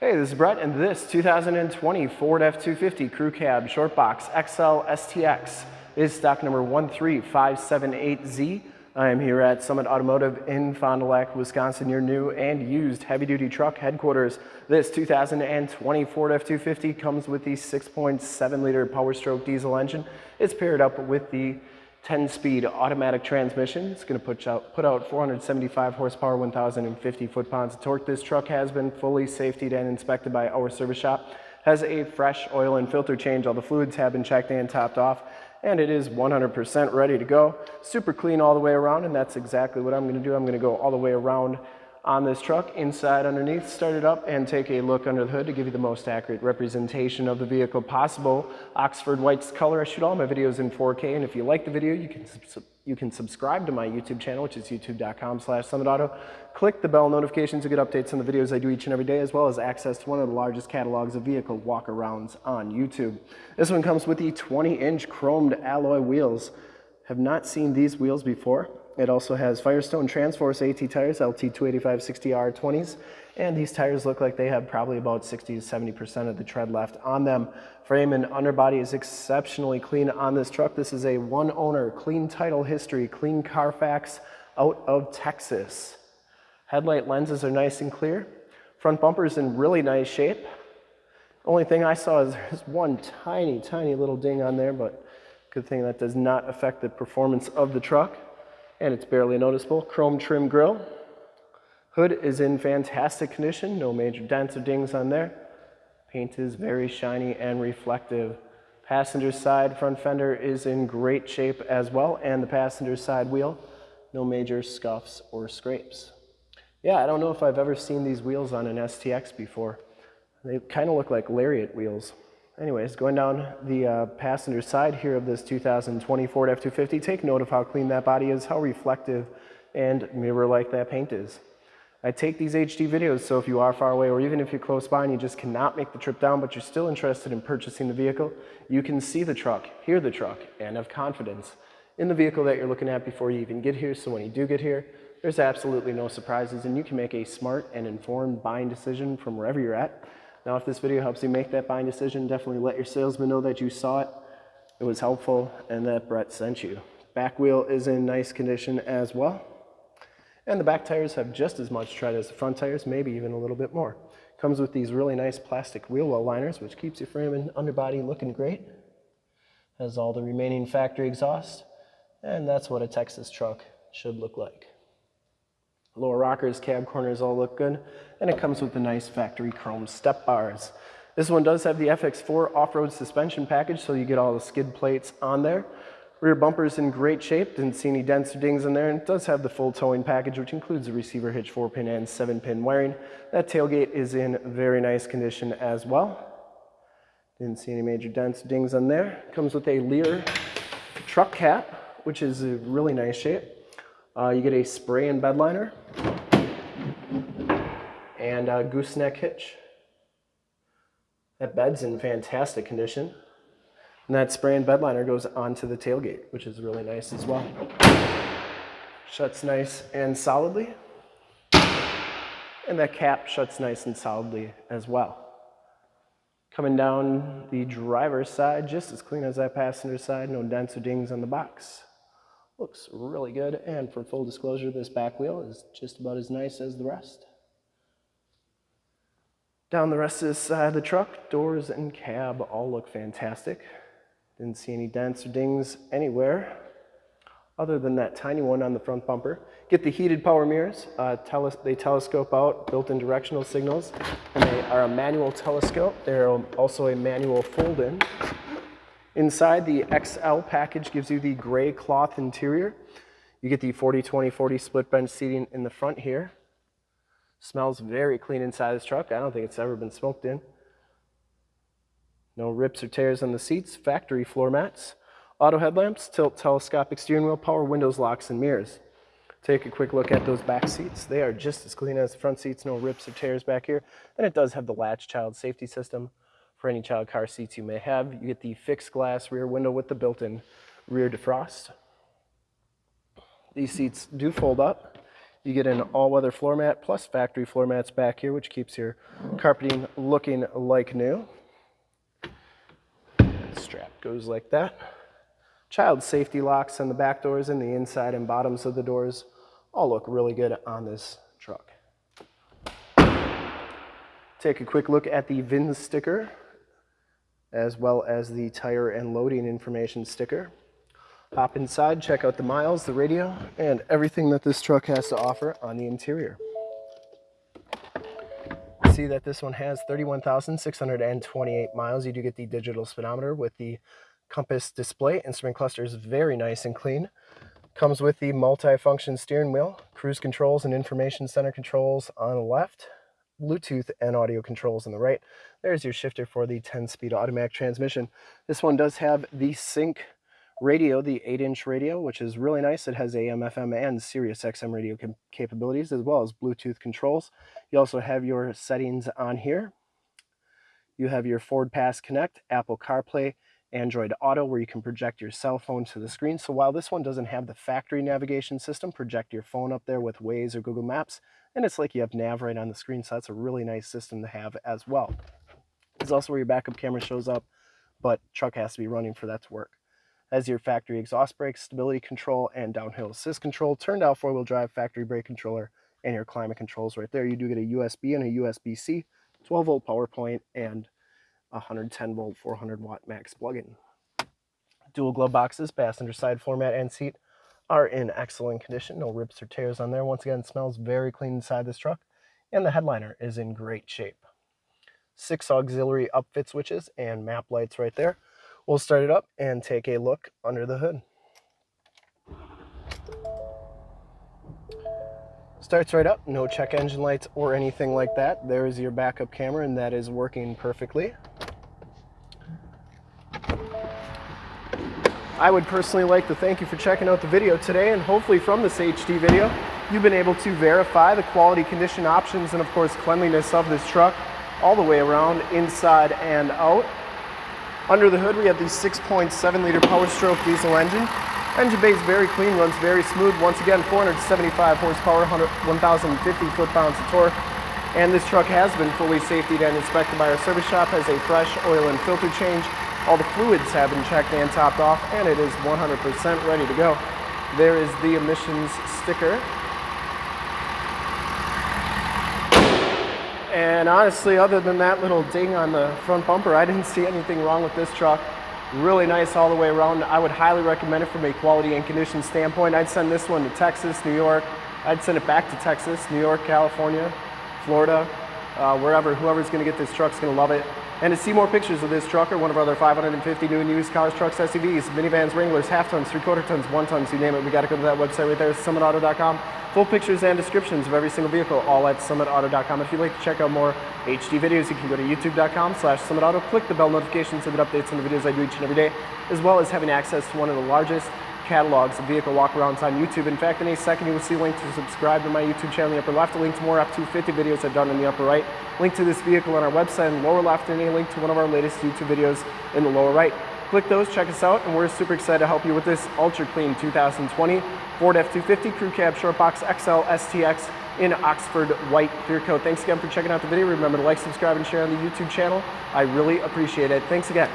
Hey, this is Brett, and this 2020 Ford F-250 Crew Cab Short Box XL STX is stock number 13578Z. I am here at Summit Automotive in Fond du Lac, Wisconsin, your new and used heavy-duty truck headquarters. This 2020 Ford F-250 comes with the 6.7-liter Power Stroke diesel engine. It's paired up with the 10-speed automatic transmission. It's going to put out, put out 475 horsepower, 1,050 foot-pounds of torque. This truck has been fully safetied and inspected by our service shop. Has a fresh oil and filter change. All the fluids have been checked and topped off and it is 100% ready to go. Super clean all the way around and that's exactly what I'm going to do. I'm going to go all the way around on this truck, inside, underneath, start it up and take a look under the hood to give you the most accurate representation of the vehicle possible. Oxford White's color, I shoot all my videos in 4K and if you like the video, you can, you can subscribe to my YouTube channel, which is youtube.com slash summitauto. Click the bell notifications to get updates on the videos I do each and every day, as well as access to one of the largest catalogs of vehicle walk-arounds on YouTube. This one comes with the 20-inch chromed alloy wheels. Have not seen these wheels before. It also has Firestone Transforce AT tires, LT 285 60R 20s, and these tires look like they have probably about 60 to 70% of the tread left on them. Frame and underbody is exceptionally clean on this truck. This is a one owner, clean title history, clean Carfax out of Texas. Headlight lenses are nice and clear. Front bumper is in really nice shape. Only thing I saw is there's one tiny, tiny little ding on there, but good thing that does not affect the performance of the truck and it's barely noticeable. Chrome trim grille. Hood is in fantastic condition, no major dents or dings on there. Paint is very shiny and reflective. Passenger side front fender is in great shape as well, and the passenger side wheel, no major scuffs or scrapes. Yeah, I don't know if I've ever seen these wheels on an STX before. They kind of look like lariat wheels. Anyways, going down the uh, passenger side here of this 2020 Ford F-250, take note of how clean that body is, how reflective and mirror-like that paint is. I take these HD videos, so if you are far away or even if you're close by and you just cannot make the trip down, but you're still interested in purchasing the vehicle, you can see the truck, hear the truck, and have confidence in the vehicle that you're looking at before you even get here. So when you do get here, there's absolutely no surprises and you can make a smart and informed buying decision from wherever you're at. Now, if this video helps you make that buying decision, definitely let your salesman know that you saw it, it was helpful, and that Brett sent you. Back wheel is in nice condition as well. And the back tires have just as much tread as the front tires, maybe even a little bit more. Comes with these really nice plastic wheel well liners, which keeps your frame and underbody looking great. Has all the remaining factory exhaust, and that's what a Texas truck should look like. Lower rockers, cab corners all look good. And it comes with the nice factory chrome step bars. This one does have the FX4 off-road suspension package, so you get all the skid plates on there. Rear bumper is in great shape, didn't see any dents or dings in there, and it does have the full towing package, which includes the receiver hitch 4-pin and 7-pin wiring. That tailgate is in very nice condition as well. Didn't see any major dents or dings on there. Comes with a Leer truck cap, which is a really nice shape. Uh, you get a spray and bed liner and a gooseneck hitch. That bed's in fantastic condition. And that spray and bed liner goes onto the tailgate, which is really nice as well. Shuts nice and solidly. And that cap shuts nice and solidly as well. Coming down the driver's side, just as clean as that passenger side, no dents or dings on the box. Looks really good, and for full disclosure, this back wheel is just about as nice as the rest. Down the rest of this side of the truck, doors and cab all look fantastic. Didn't see any dents or dings anywhere other than that tiny one on the front bumper. Get the heated power mirrors. Uh, they telescope out built-in directional signals, and they are a manual telescope. They're also a manual fold-in. Inside, the XL package gives you the gray cloth interior. You get the 40-20-40 split bench seating in the front here. Smells very clean inside this truck. I don't think it's ever been smoked in. No rips or tears on the seats. Factory floor mats. Auto headlamps, tilt telescopic steering wheel, power windows, locks, and mirrors. Take a quick look at those back seats. They are just as clean as the front seats. No rips or tears back here. And it does have the latch child safety system for any child car seats you may have. You get the fixed glass rear window with the built-in rear defrost. These seats do fold up. You get an all-weather floor mat plus factory floor mats back here, which keeps your carpeting looking like new. Strap goes like that. Child safety locks on the back doors and the inside and bottoms of the doors all look really good on this truck. Take a quick look at the VIN sticker as well as the tire and loading information sticker. Hop inside, check out the miles, the radio, and everything that this truck has to offer on the interior. See that this one has 31,628 miles. You do get the digital speedometer with the compass display. Instrument cluster is very nice and clean. Comes with the multi-function steering wheel, cruise controls and information center controls on the left, Bluetooth and audio controls on the right. There's your shifter for the 10-speed automatic transmission. This one does have the sync radio, the 8-inch radio, which is really nice. It has AM, FM, and Sirius XM radio capabilities, as well as Bluetooth controls. You also have your settings on here. You have your Ford Pass Connect, Apple CarPlay, Android Auto, where you can project your cell phone to the screen. So while this one doesn't have the factory navigation system, project your phone up there with Waze or Google Maps, and it's like you have nav right on the screen, so that's a really nice system to have as well. It's also where your backup camera shows up, but truck has to be running for that to work. As your factory exhaust brakes, stability control, and downhill assist control, turned out four-wheel drive factory brake controller, and your climate controls right there. You do get a USB and a USB-C, 12 volt power point, and 110 volt 400 watt max plug-in. Dual glove boxes, passenger side floor mat and seat are in excellent condition. No rips or tears on there. Once again, smells very clean inside this truck. And the headliner is in great shape. Six auxiliary upfit switches and map lights right there. We'll start it up and take a look under the hood. Starts right up, no check engine lights or anything like that. There is your backup camera and that is working perfectly. I would personally like to thank you for checking out the video today and hopefully from this HD video, you've been able to verify the quality condition options and of course cleanliness of this truck all the way around, inside and out. Under the hood, we have the 6.7 liter Power Stroke diesel engine. Engine bay is very clean, runs very smooth. Once again, 475 horsepower, 1,050 foot-pounds of torque. And this truck has been fully safety and inspected by our service shop, has a fresh oil and filter change, all the fluids have been checked and topped off, and it is 100% ready to go. There is the emissions sticker. And honestly, other than that little ding on the front bumper, I didn't see anything wrong with this truck. Really nice all the way around. I would highly recommend it from a quality and condition standpoint. I'd send this one to Texas, New York. I'd send it back to Texas, New York, California, Florida, uh, wherever. Whoever's going to get this truck's going to love it. And to see more pictures of this truck or one of our other 550 new and used cars, trucks, SUVs, minivans, Wranglers, half tons, three quarter tons, one tons, you name it, we got to go to that website right there, summitauto.com. Full pictures and descriptions of every single vehicle, all at summitauto.com. If you'd like to check out more HD videos, you can go to youtube.com slash summitauto, click the bell notifications so that updates on the videos I do each and every day, as well as having access to one of the largest catalogs of vehicle walkarounds on YouTube. In fact, in a second you will see a link to subscribe to my YouTube channel in the upper left, a link to more up to 50 videos I've done in the upper right, link to this vehicle on our website in the lower left, and a link to one of our latest YouTube videos in the lower right. Click those, check us out, and we're super excited to help you with this ultra clean 2020 Ford F-250 Crew Cab Short Box XL STX in Oxford white clear coat. Thanks again for checking out the video. Remember to like, subscribe, and share on the YouTube channel. I really appreciate it. Thanks again.